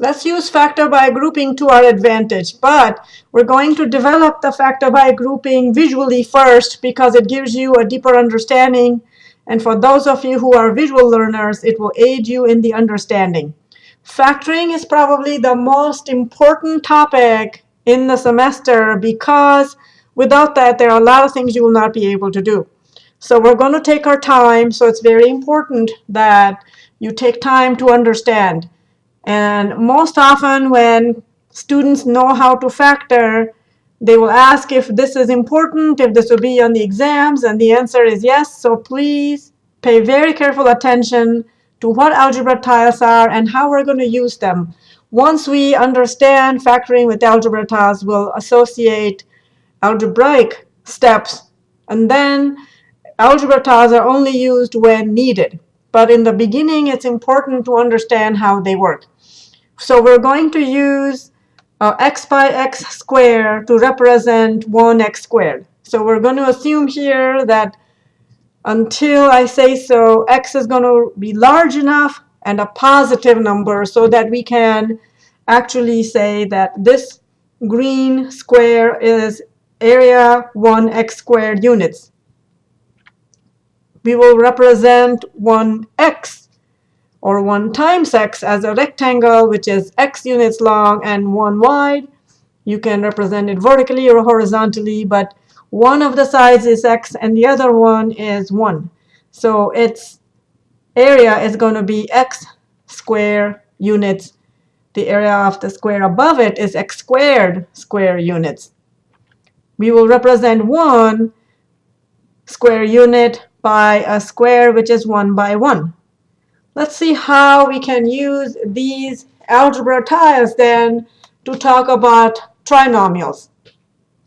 Let's use factor by grouping to our advantage, but we're going to develop the factor by grouping visually first because it gives you a deeper understanding. And for those of you who are visual learners, it will aid you in the understanding. Factoring is probably the most important topic in the semester because without that, there are a lot of things you will not be able to do. So we're going to take our time. So it's very important that you take time to understand. And most often when students know how to factor, they will ask if this is important, if this will be on the exams, and the answer is yes. So please pay very careful attention to what algebra tiles are and how we're going to use them. Once we understand factoring with algebra tiles, we'll associate algebraic steps, and then algebra tiles are only used when needed. But in the beginning, it's important to understand how they work. So we're going to use uh, x by x squared to represent 1x squared. So we're going to assume here that until I say so, x is going to be large enough and a positive number so that we can actually say that this green square is area 1x squared units. We will represent 1x or 1 times x as a rectangle, which is x units long and 1 wide. You can represent it vertically or horizontally, but one of the sides is x and the other one is 1. So its area is going to be x square units. The area of the square above it is x squared square units. We will represent 1 square unit by a square which is 1 by 1. Let's see how we can use these algebra tiles then to talk about trinomials.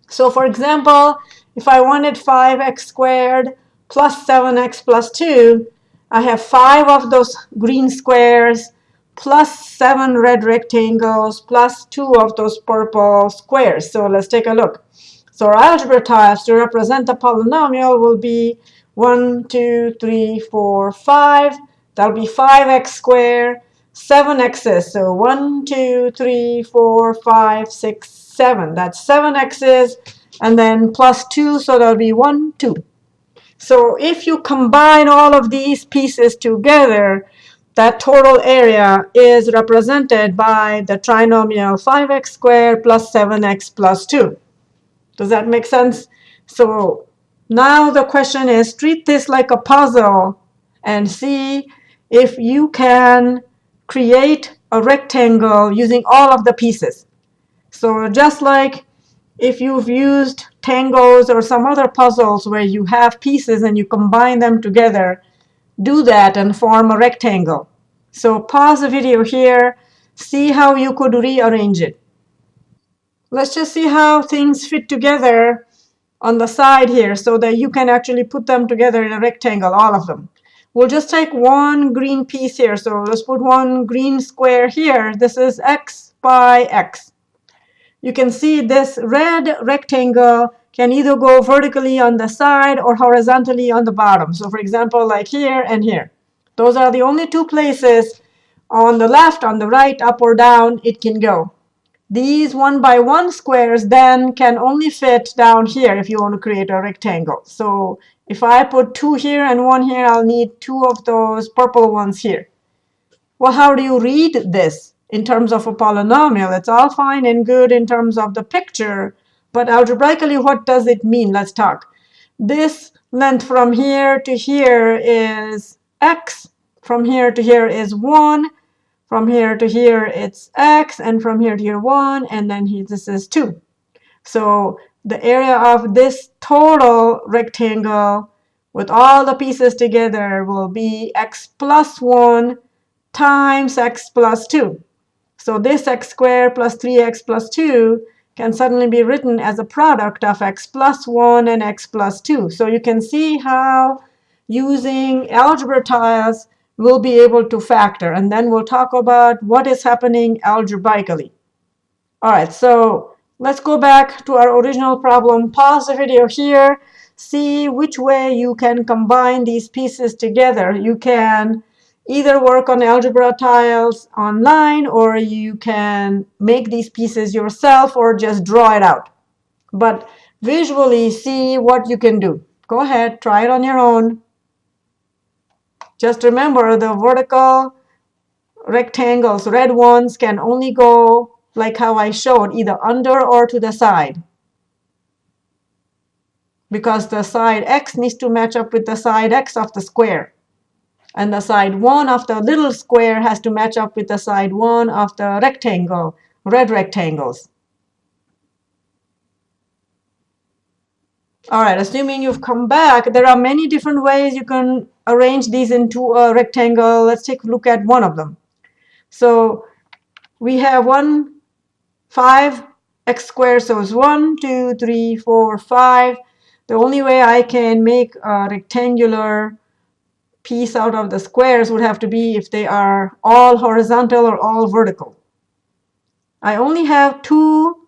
So for example, if I wanted 5x squared plus 7x plus 2, I have five of those green squares plus seven red rectangles plus two of those purple squares. So let's take a look. So our algebra tiles to represent the polynomial will be 1, 2, 3, 4, 5. That'll be 5x squared, 7x's. So 1, 2, 3, 4, 5, 6, 7. That's 7x's. And then plus 2, so that'll be 1, 2. So if you combine all of these pieces together, that total area is represented by the trinomial 5x squared plus 7x plus 2. Does that make sense? So now the question is, treat this like a puzzle and see if you can create a rectangle using all of the pieces. So just like if you've used tangrams or some other puzzles where you have pieces and you combine them together, do that and form a rectangle. So pause the video here, see how you could rearrange it. Let's just see how things fit together on the side here so that you can actually put them together in a rectangle, all of them. We'll just take one green piece here. So let's put one green square here. This is x by x. You can see this red rectangle can either go vertically on the side or horizontally on the bottom. So for example, like here and here. Those are the only two places on the left, on the right, up or down it can go. These one by one squares then can only fit down here if you want to create a rectangle. So if I put two here and one here, I'll need two of those purple ones here. Well, how do you read this in terms of a polynomial? It's all fine and good in terms of the picture, but algebraically, what does it mean? Let's talk. This length from here to here is x. From here to here is 1. From here to here, it's x. And from here to here, 1. And then here, this is 2. So the area of this total rectangle with all the pieces together will be x plus 1 times x plus 2. So this x squared plus 3x plus 2 can suddenly be written as a product of x plus 1 and x plus 2. So you can see how using algebra tiles we'll be able to factor. And then we'll talk about what is happening algebraically. All right, so Let's go back to our original problem. Pause the video here. See which way you can combine these pieces together. You can either work on algebra tiles online or you can make these pieces yourself or just draw it out. But visually see what you can do. Go ahead, try it on your own. Just remember the vertical rectangles, red ones, can only go like how I showed, either under or to the side. Because the side x needs to match up with the side x of the square. And the side 1 of the little square has to match up with the side 1 of the rectangle, red rectangles. All right, assuming you've come back, there are many different ways you can arrange these into a rectangle. Let's take a look at one of them. So we have one, five, x squared, so it's one, two, three, four, five. The only way I can make a rectangular piece out of the squares would have to be if they are all horizontal or all vertical. I only have two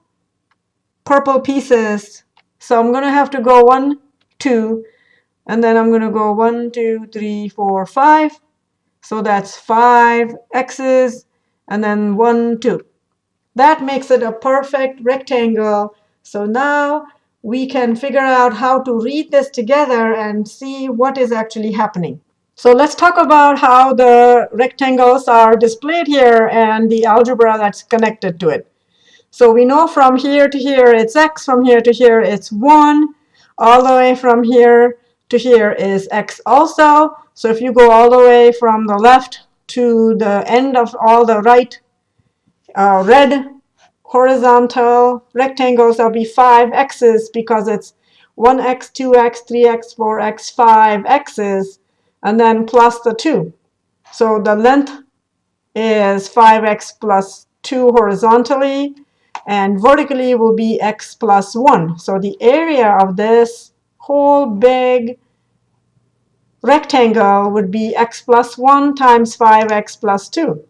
purple pieces, so I'm going to have to go one, two, and then I'm going to go one, two, three, four, five. So that's five x's, and then one, two. That makes it a perfect rectangle. So now we can figure out how to read this together and see what is actually happening. So let's talk about how the rectangles are displayed here and the algebra that's connected to it. So we know from here to here it's x, from here to here it's 1, all the way from here to here is x also. So if you go all the way from the left to the end of all the right uh, red horizontal rectangles, there'll be 5 x's because it's 1x, 2x, 3x, 4x, 5 x's and then plus the 2. So the length is 5x plus 2 horizontally, and vertically will be x plus 1. So the area of this whole big rectangle would be x plus 1 times 5x plus 2.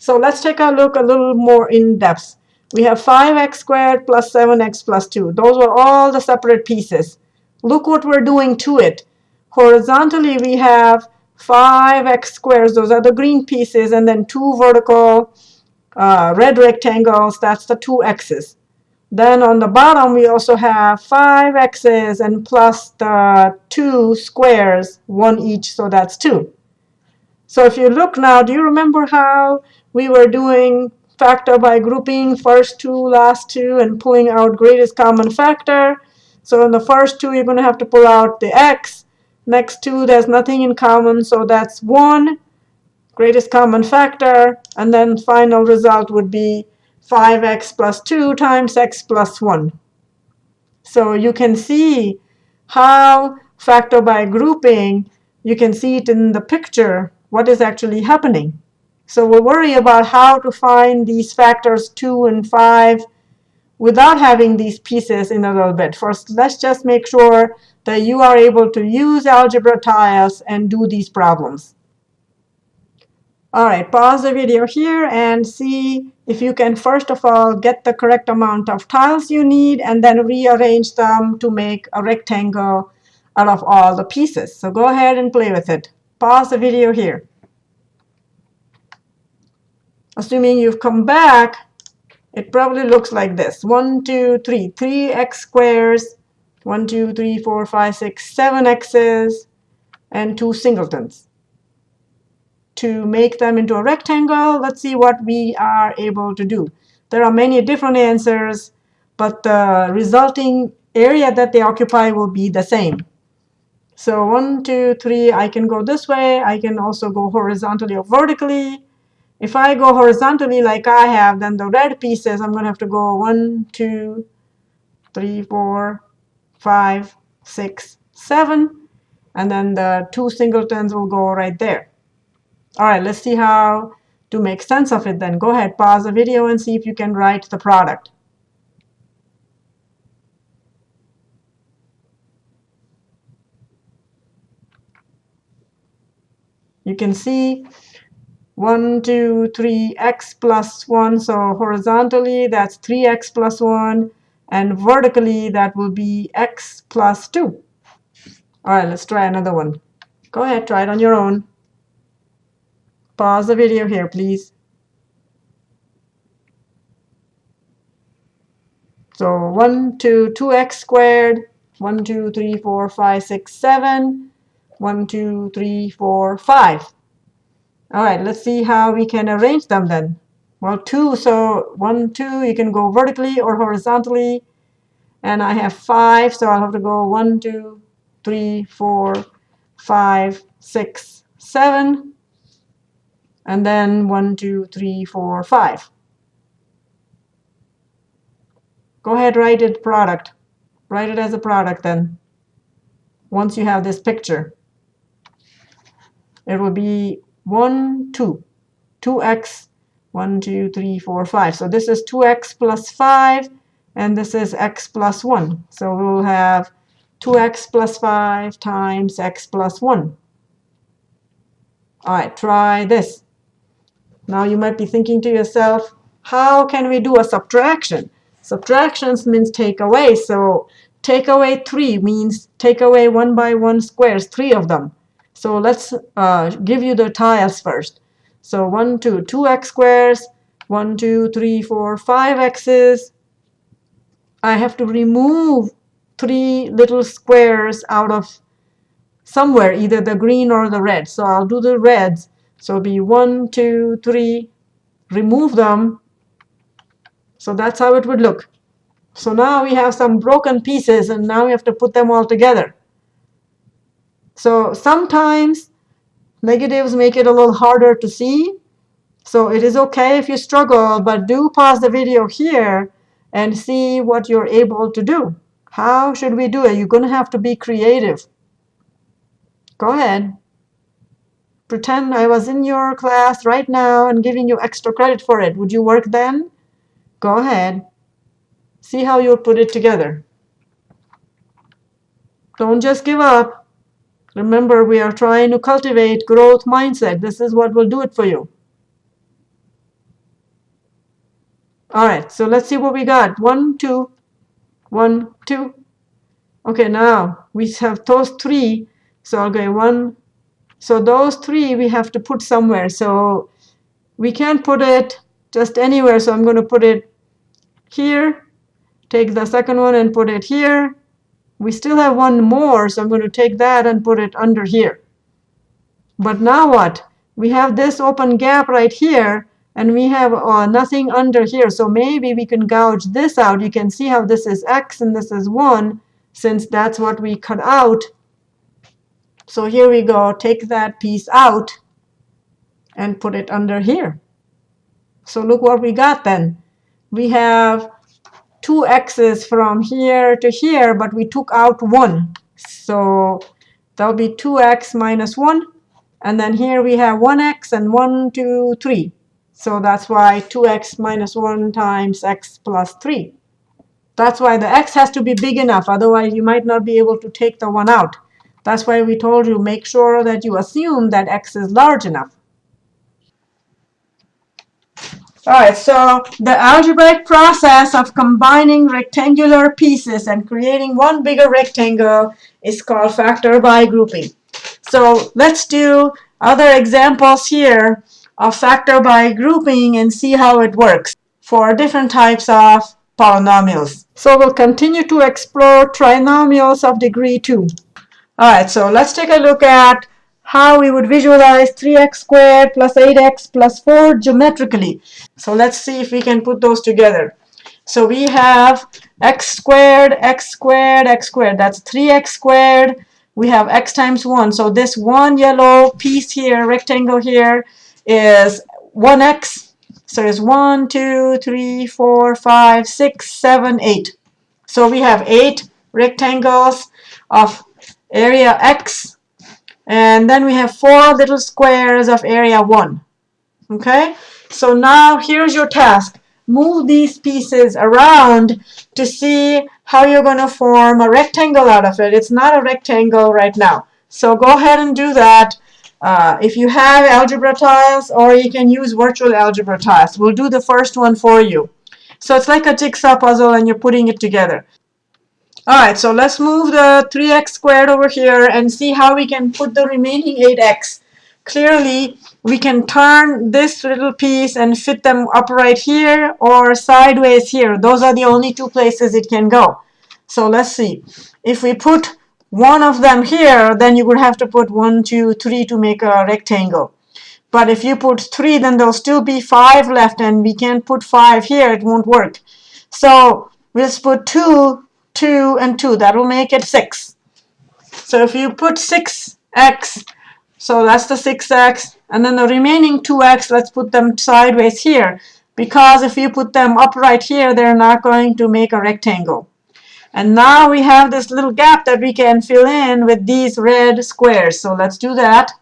So let's take a look a little more in depth. We have 5x squared plus 7x plus 2. Those are all the separate pieces. Look what we're doing to it. Horizontally, we have 5x squares. Those are the green pieces. And then two vertical uh, red rectangles. That's the two x's. Then on the bottom, we also have 5 x's and plus the 2 squares, 1 each, so that's 2. So if you look now, do you remember how we were doing factor by grouping first two, last two, and pulling out greatest common factor? So in the first two, you're going to have to pull out the x. Next two, there's nothing in common, so that's 1, greatest common factor. And then final result would be 5x plus 2 times x plus 1. So you can see how factor by grouping, you can see it in the picture, what is actually happening. So we'll worry about how to find these factors 2 and 5 without having these pieces in a little bit. First, let's just make sure that you are able to use algebra tiles and do these problems. All right, pause the video here and see if you can first of all get the correct amount of tiles you need and then rearrange them to make a rectangle out of all the pieces. So go ahead and play with it. Pause the video here. Assuming you've come back, it probably looks like this. 1, 2, 3. 3x squares, 1, 2, 3, 4, 5, 6, 7 x's, and 2 singletons to make them into a rectangle, let's see what we are able to do. There are many different answers, but the resulting area that they occupy will be the same. So one, two, three, I can go this way. I can also go horizontally or vertically. If I go horizontally like I have, then the red pieces, I'm going to have to go one, two, three, four, five, six, seven. And then the two singletons will go right there. All right, let's see how to make sense of it then. Go ahead, pause the video and see if you can write the product. You can see 1, 2, 3, x plus 1. So horizontally, that's 3x plus 1. And vertically, that will be x plus 2. All right, let's try another one. Go ahead, try it on your own. Pause the video here, please. So 1, 2, 2x squared, 1, 2, 3, 4, 5, 6, 7, 1, 2, 3, 4, 5. All right, let's see how we can arrange them then. Well, 2, so 1, 2, you can go vertically or horizontally. And I have 5, so I'll have to go 1, 2, 3, 4, 5, 6, 7. And then 1, 2, 3, 4, 5. Go ahead, write it product. Write it as a product then. Once you have this picture. It will be 1, 2. 2x, 1, 2, 3, 4, 5. So this is 2x plus 5, and this is x plus 1. So we'll have 2x plus 5 times x plus 1. All right, try this. Now you might be thinking to yourself, how can we do a subtraction? Subtractions means take away. So take away 3 means take away 1 by 1 squares, 3 of them. So let's uh, give you the tiles first. So 1, 2, 2x squares, 1, 2, 3, 4, 5 x's. I have to remove three little squares out of somewhere, either the green or the red. So I'll do the reds. So it'll be 1, 2, 3, remove them, so that's how it would look. So now we have some broken pieces, and now we have to put them all together. So sometimes negatives make it a little harder to see. So it is OK if you struggle, but do pause the video here and see what you're able to do. How should we do it? You're going to have to be creative. Go ahead. Pretend I was in your class right now and giving you extra credit for it. Would you work then? Go ahead. See how you'll put it together. Don't just give up. Remember, we are trying to cultivate growth mindset. This is what will do it for you. All right, so let's see what we got. One, two, one, two. Okay, now we have those three. So I'll go one. So those three we have to put somewhere. So we can't put it just anywhere. So I'm going to put it here, take the second one and put it here. We still have one more, so I'm going to take that and put it under here. But now what? We have this open gap right here, and we have uh, nothing under here. So maybe we can gouge this out. You can see how this is x and this is 1, since that's what we cut out. So here we go. Take that piece out and put it under here. So look what we got then we have two x's from here to here, but we took out 1. So that'll be 2x minus 1. And then here we have 1x and 1, 2, 3. So that's why 2x minus 1 times x plus 3. That's why the x has to be big enough. Otherwise, you might not be able to take the 1 out. That's why we told you make sure that you assume that x is large enough. All right, so the algebraic process of combining rectangular pieces and creating one bigger rectangle is called factor by grouping. So let's do other examples here of factor by grouping and see how it works for different types of polynomials. So we'll continue to explore trinomials of degree 2. All right, so let's take a look at how we would visualize 3x squared plus 8x plus 4 geometrically. So let's see if we can put those together. So we have x squared, x squared, x squared. That's 3x squared. We have x times 1. So this one yellow piece here, rectangle here, is 1x. So it's 1, 2, 3, 4, 5, 6, 7, 8. So we have 8 rectangles of area x and then we have four little squares of area 1. Okay? So now here's your task. Move these pieces around to see how you're going to form a rectangle out of it. It's not a rectangle right now. So go ahead and do that. Uh, if you have algebra tiles, or you can use virtual algebra tiles. We'll do the first one for you. So it's like a jigsaw puzzle and you're putting it together. All right, so let's move the 3x squared over here and see how we can put the remaining 8x clearly we can turn this little piece and fit them upright here or sideways here. Those are the only two places it can go. So let's see. If we put one of them here, then you would have to put one, two, three to make a rectangle. But if you put three, then there'll still be five left, and we can't put five here. It won't work. So we'll put two, two, and two. That will make it six. So if you put 6x, so that's the 6x, and then the remaining 2x, let's put them sideways here. Because if you put them upright here, they're not going to make a rectangle. And now we have this little gap that we can fill in with these red squares. So let's do that.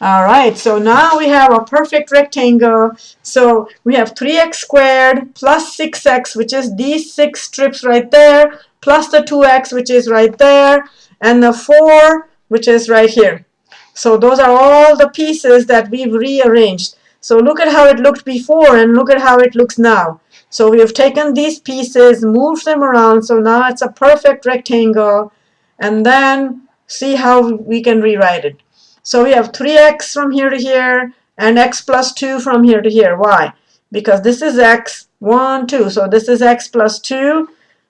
All right, so now we have a perfect rectangle. So we have 3x squared plus 6x, which is these six strips right there, plus the 2x, which is right there, and the 4, which is right here. So those are all the pieces that we've rearranged. So look at how it looked before and look at how it looks now. So we have taken these pieces, moved them around, so now it's a perfect rectangle, and then see how we can rewrite it. So we have 3x from here to here, and x plus 2 from here to here. Why? Because this is x, 1, 2. So this is x plus 2.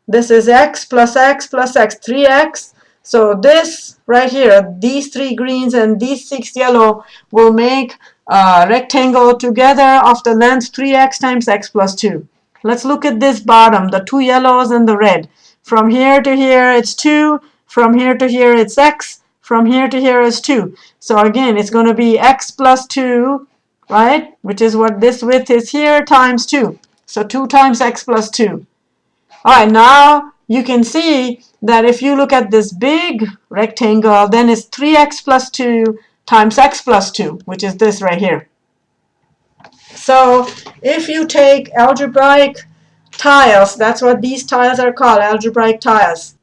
This is x plus x plus x, 3x. So this right here, these three greens and these six yellow will make a rectangle together of the length 3x times x plus 2. Let's look at this bottom, the two yellows and the red. From here to here it's 2, from here to here it's x, from here to here is 2. So again, it's going to be x plus 2, right, which is what this width is here, times 2. So 2 times x plus 2. All right, now you can see that if you look at this big rectangle, then it's 3x plus 2 times x plus 2, which is this right here. So if you take algebraic tiles, that's what these tiles are called, algebraic tiles.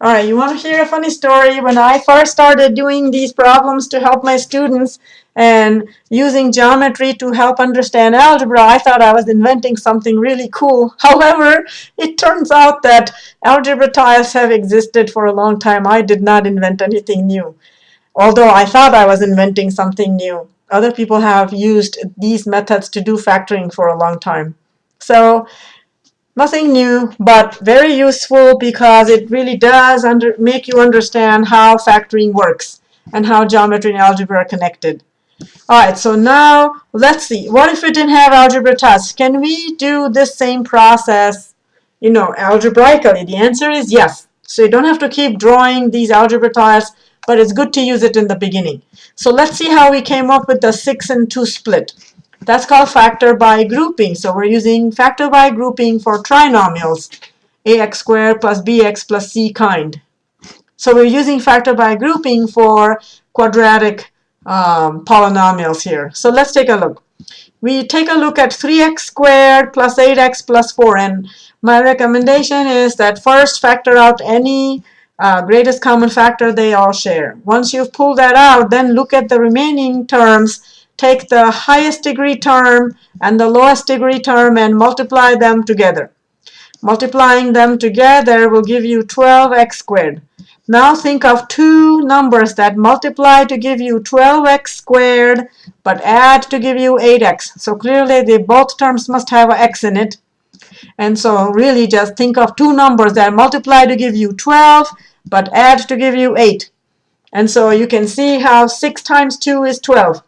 All right, you want to hear a funny story? When I first started doing these problems to help my students and using geometry to help understand algebra, I thought I was inventing something really cool. However, it turns out that algebra tiles have existed for a long time. I did not invent anything new, although I thought I was inventing something new. Other people have used these methods to do factoring for a long time. So Nothing new, but very useful because it really does under, make you understand how factoring works and how geometry and algebra are connected. All right, so now let's see. What if we didn't have algebra tests? Can we do this same process, you know, algebraically? The answer is yes. So you don't have to keep drawing these algebra tiles, but it's good to use it in the beginning. So let's see how we came up with the 6 and 2 split. That's called factor by grouping. So we're using factor by grouping for trinomials, ax squared plus bx plus c kind. So we're using factor by grouping for quadratic um, polynomials here. So let's take a look. We take a look at 3x squared plus 8x plus 4. And my recommendation is that first factor out any uh, greatest common factor they all share. Once you've pulled that out, then look at the remaining terms take the highest degree term and the lowest degree term and multiply them together. Multiplying them together will give you 12x squared. Now think of two numbers that multiply to give you 12x squared but add to give you 8x. So clearly the both terms must have an x in it. And so really just think of two numbers that multiply to give you 12 but add to give you 8. And so you can see how 6 times 2 is 12.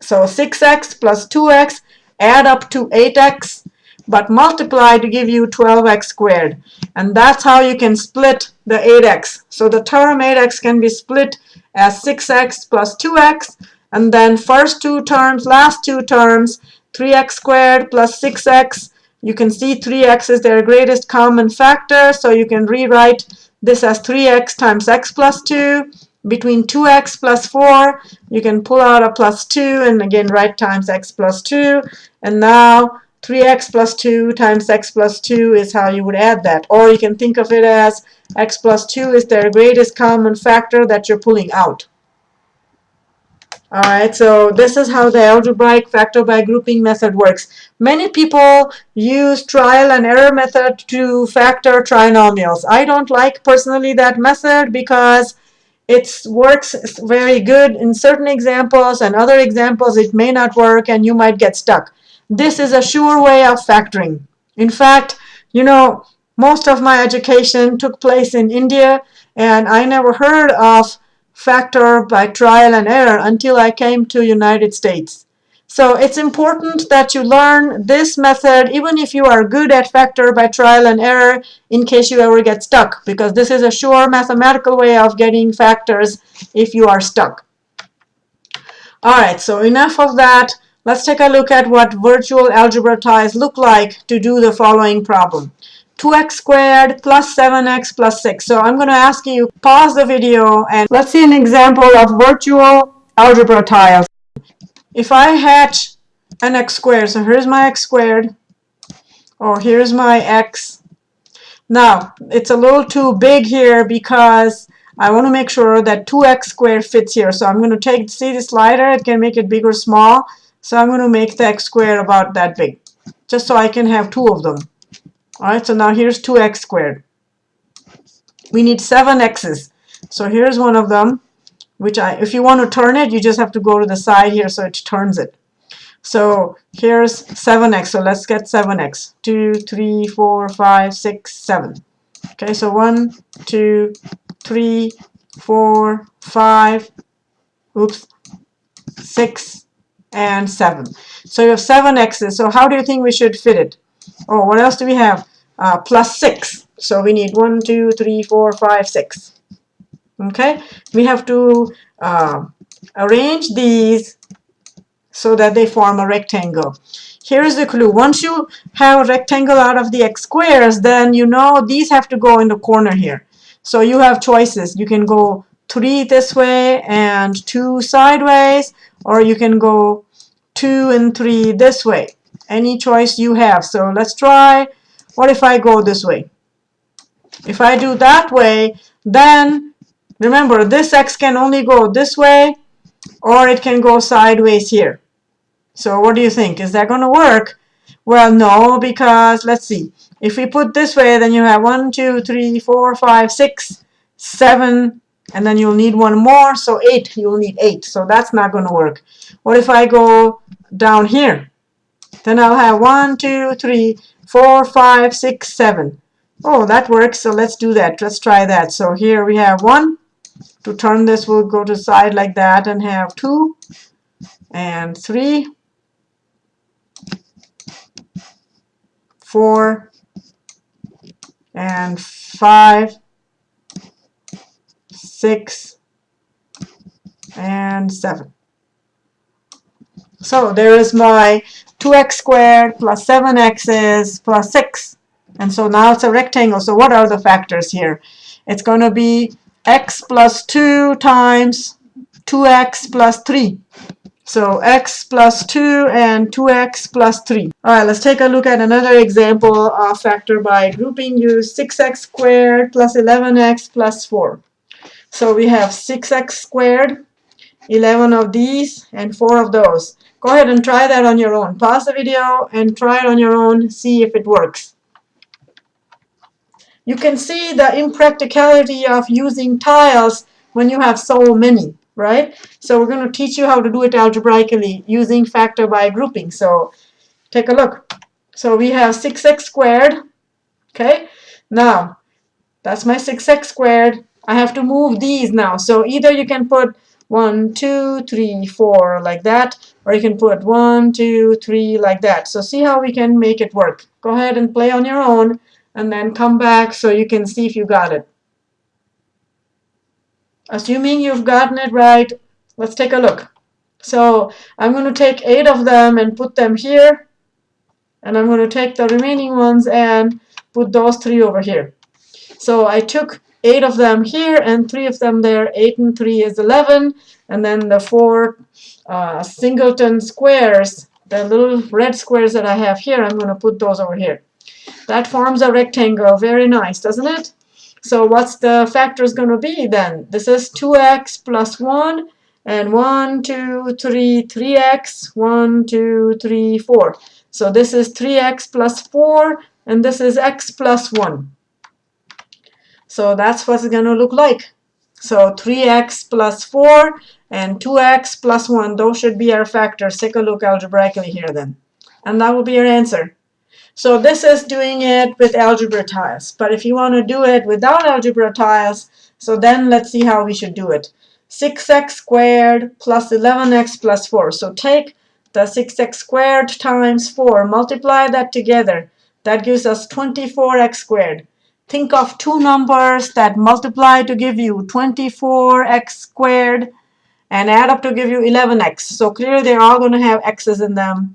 So 6x plus 2x add up to 8x, but multiply to give you 12x squared. And that's how you can split the 8x. So the term 8x can be split as 6x plus 2x, and then first two terms, last two terms, 3x squared plus 6x. You can see 3x is their greatest common factor, so you can rewrite this as 3x times x plus 2 between 2x plus 4, you can pull out a plus 2 and again write times x plus 2. And now 3x plus 2 times x plus 2 is how you would add that. Or you can think of it as x plus 2 is their greatest common factor that you're pulling out. All right, so this is how the algebraic factor by grouping method works. Many people use trial and error method to factor trinomials. I don't like personally that method because it works very good in certain examples and other examples it may not work and you might get stuck. This is a sure way of factoring. In fact, you know, most of my education took place in India and I never heard of factor by trial and error until I came to United States. So it's important that you learn this method even if you are good at factor by trial and error in case you ever get stuck because this is a sure mathematical way of getting factors if you are stuck. Alright, so enough of that. Let's take a look at what virtual algebra tiles look like to do the following problem. 2x squared plus 7x plus 6. So I'm going to ask you pause the video and let's see an example of virtual algebra tiles. If I hatch an x squared, so here's my x squared, or here's my x. Now, it's a little too big here because I want to make sure that 2x squared fits here. So I'm going to take, see the slider, it can make it big or small. So I'm going to make the x squared about that big, just so I can have two of them. All right, so now here's 2x squared. We need seven x's. So here's one of them, which I, if you want to turn it, you just have to go to the side here so it turns it. So here's 7x. So let's get 7x. 2, 3, 4, 5, 6, 7. Okay, so 1, 2, 3, 4, 5, oops, 6, and 7. So you have 7 x's. So how do you think we should fit it? Oh, what else do we have? uh, plus 6. So we need 1, 2, 3, 4, 5, 6. Okay, we have to uh, arrange these so that they form a rectangle. Here's the clue. Once you have a rectangle out of the x squares, then you know these have to go in the corner here. So you have choices. You can go 3 this way and 2 sideways, or you can go 2 and 3 this way. Any choice you have. So let's try what if I go this way? If I do that way, then remember this x can only go this way or it can go sideways here. So what do you think? Is that going to work? Well, no, because let's see. If we put this way, then you have 1, 2, 3, 4, 5, 6, 7, and then you'll need one more, so 8. You'll need 8, so that's not going to work. What if I go down here? Then I'll have 1, 2, 3, four, five, six, seven. Oh, that works. So let's do that. Let's try that. So here we have one. To turn this, we'll go to side like that and have two and three, four, and five, six, and seven. So there is my 2x squared plus 7x is plus 6. And so now it's a rectangle. So what are the factors here? It's going to be x plus 2 times 2x plus 3. So x plus 2 and 2x plus 3. All right, let's take a look at another example of factor by grouping. Use 6x squared plus 11x plus 4. So we have 6x squared, 11 of these, and 4 of those. Go ahead and try that on your own. Pause the video and try it on your own. See if it works. You can see the impracticality of using tiles when you have so many, right? So we're going to teach you how to do it algebraically using factor by grouping. So take a look. So we have 6x squared. Okay. Now, that's my 6x squared. I have to move these now. So either you can put one, two, three, four, like that. Or you can put one, two, three, like that. So see how we can make it work. Go ahead and play on your own and then come back so you can see if you got it. Assuming you've gotten it right, let's take a look. So I'm going to take eight of them and put them here. And I'm going to take the remaining ones and put those three over here. So I took eight of them here and three of them there. Eight and three is 11. And then the four uh, singleton squares, the little red squares that I have here, I'm going to put those over here. That forms a rectangle. Very nice, doesn't it? So what's the factors going to be then? This is 2x plus 1 and 1, 2, 3, 3x, 1, 2, 3, 4. So this is 3x plus 4, and this is x plus 1. So that's what it's going to look like. So 3x plus 4 and 2x plus 1, those should be our factors. Take a look algebraically here then. And that will be your answer. So this is doing it with algebra tiles. But if you want to do it without algebra tiles, so then let's see how we should do it. 6x squared plus 11x plus 4. So take the 6x squared times 4, multiply that together. That gives us 24x squared. Think of two numbers that multiply to give you 24x squared and add up to give you 11x. So clearly they're all going to have x's in them.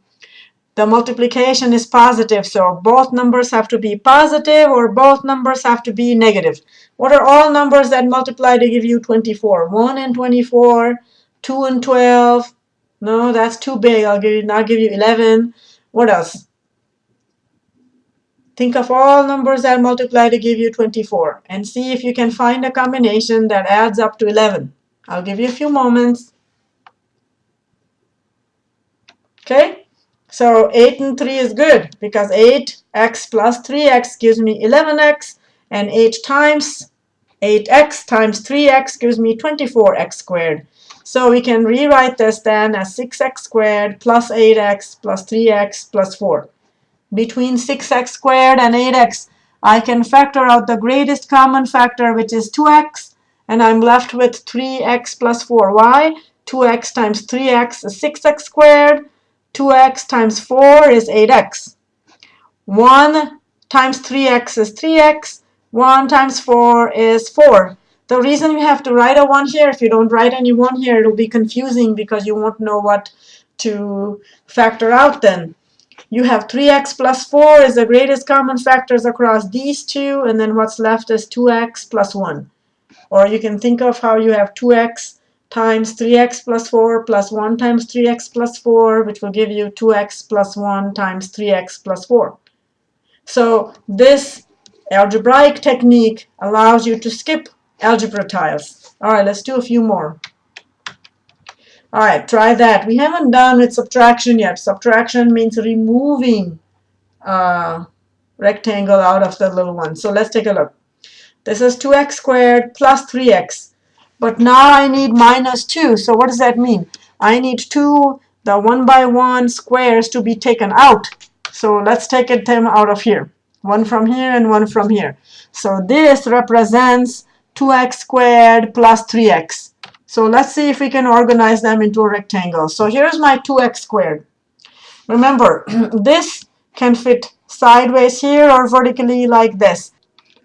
The multiplication is positive, so both numbers have to be positive or both numbers have to be negative. What are all numbers that multiply to give you 24? 1 and 24, 2 and 12. No, that's too big. I'll give you, I'll give you 11. What else? Think of all numbers that multiply to give you 24 and see if you can find a combination that adds up to 11. I'll give you a few moments. Okay, so 8 and 3 is good because 8x plus 3x gives me 11x and 8 times 8x times 3x gives me 24x squared. So we can rewrite this then as 6x squared plus 8x plus 3x plus 4. Between 6x squared and 8x, I can factor out the greatest common factor, which is 2x, and I'm left with 3x plus 4y. 2x times 3x is 6x squared. 2x times 4 is 8x. 1 times 3x is 3x. 1 times 4 is 4. The reason you have to write a 1 here, if you don't write any 1 here, it'll be confusing because you won't know what to factor out then. You have 3x plus 4 is the greatest common factors across these two, and then what's left is 2x plus 1. Or you can think of how you have 2x times 3x plus 4 plus 1 times 3x plus 4, which will give you 2x plus 1 times 3x plus 4. So this algebraic technique allows you to skip algebra tiles. All right, let's do a few more. All right, try that. We haven't done with subtraction yet. Subtraction means removing a rectangle out of the little one. So let's take a look. This is 2x squared plus 3x. But now I need minus 2. So what does that mean? I need two, the 1 by 1 squares to be taken out. So let's take it them out of here. One from here and one from here. So this represents 2x squared plus 3x. So let's see if we can organize them into a rectangle. So here's my 2x squared. Remember, this can fit sideways here or vertically like this.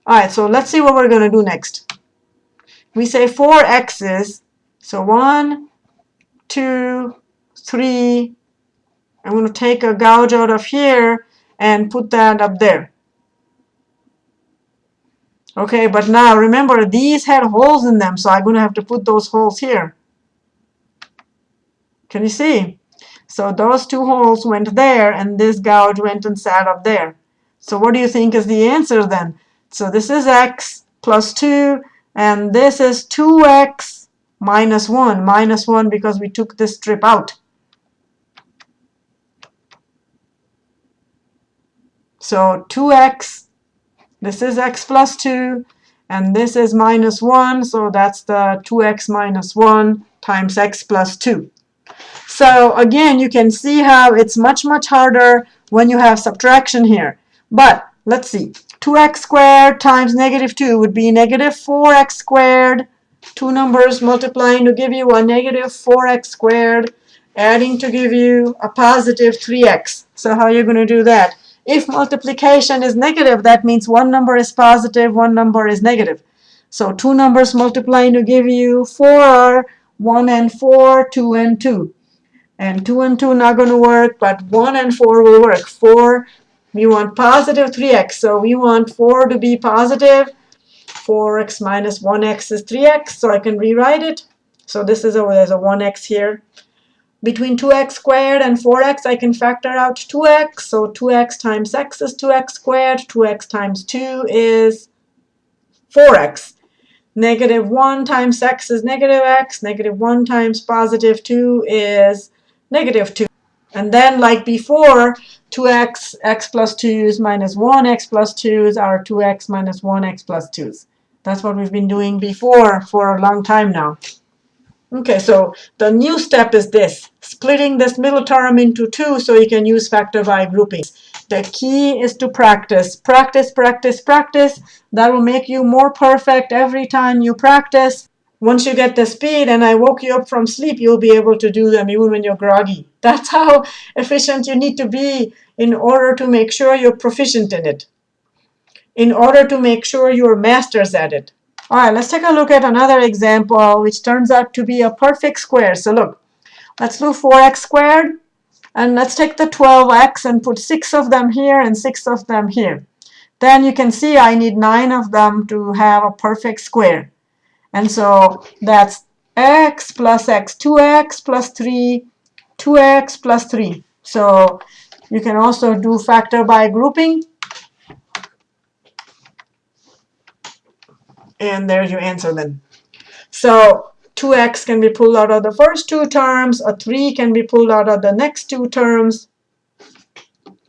All right, so let's see what we're going to do next. We say four x's. So one, two, three. I'm going to take a gouge out of here and put that up there. Okay, but now remember these had holes in them, so I'm going to have to put those holes here. Can you see? So those two holes went there, and this gouge went and sat up there. So what do you think is the answer then? So this is x plus 2, and this is 2x minus 1. Minus 1 because we took this strip out. So 2x, this is x plus 2, and this is minus 1, so that's the 2x minus 1 times x plus 2. So again, you can see how it's much, much harder when you have subtraction here. But let's see. 2x squared times negative 2 would be negative 4x squared. Two numbers multiplying to give you a negative 4x squared, adding to give you a positive 3x. So how are you going to do that? If multiplication is negative, that means one number is positive, one number is negative. So two numbers multiplying to give you 4 are 1 and 4, 2 and 2. And 2 and 2 not going to work, but 1 and 4 will work. 4 we want positive 3x, so we want 4 to be positive. 4x minus 1x is 3x, so I can rewrite it. So this is there's a 1x here. Between 2x squared and 4x, I can factor out 2x. So 2x times x is 2x squared. 2x times 2 is 4x. Negative 1 times x is negative x. Negative 1 times positive 2 is negative 2. And then, like before, 2x, x plus 2's minus 1, x plus 2's are 2x minus 1, x plus 2's. That's what we've been doing before for a long time now. Okay, so the new step is this, splitting this middle term into two so you can use factor by grouping. The key is to practice. Practice, practice, practice. That will make you more perfect every time you practice. Once you get the speed and I woke you up from sleep, you'll be able to do them even when you're groggy. That's how efficient you need to be in order to make sure you're proficient in it, in order to make sure you're masters at it. All right, let's take a look at another example, which turns out to be a perfect square. So look, let's do 4x squared. And let's take the 12x and put 6 of them here and 6 of them here. Then you can see I need 9 of them to have a perfect square. And so that's x plus x, 2x plus 3, 2x plus 3. So you can also do factor by grouping. And there's your answer then. So 2x can be pulled out of the first two terms, a 3 can be pulled out of the next two terms,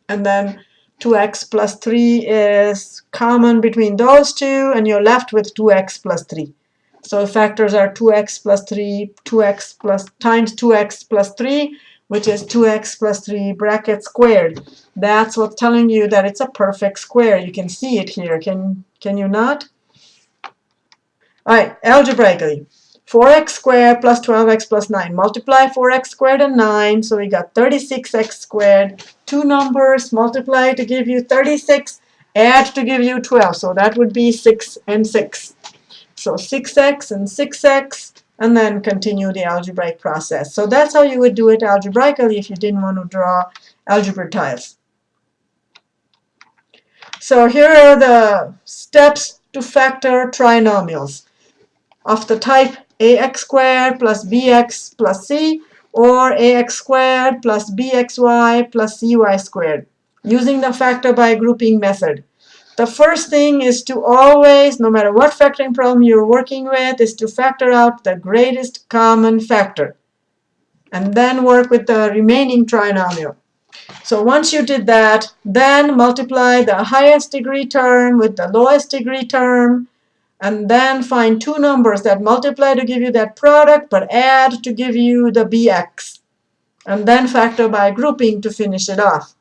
and then 2x plus 3 is common between those two, and you're left with 2x plus 3. So factors are 2x plus 3, 2x plus times 2x plus 3, which is 2x plus 3 bracket squared. That's what's telling you that it's a perfect square. You can see it here. Can, can you not? All right, algebraically. 4x squared plus 12x plus 9. Multiply 4x squared and 9, so we got 36x squared. Two numbers, multiply to give you 36, add to give you 12. So that would be 6 and 6. So 6x and 6x, and then continue the algebraic process. So that's how you would do it algebraically if you didn't want to draw algebra tiles. So here are the steps to factor trinomials of the type ax squared plus bx plus c or ax squared plus bxy plus cy squared using the factor by grouping method. The first thing is to always, no matter what factoring problem you're working with, is to factor out the greatest common factor and then work with the remaining trinomial. So once you did that, then multiply the highest degree term with the lowest degree term and then find two numbers that multiply to give you that product but add to give you the bx and then factor by grouping to finish it off.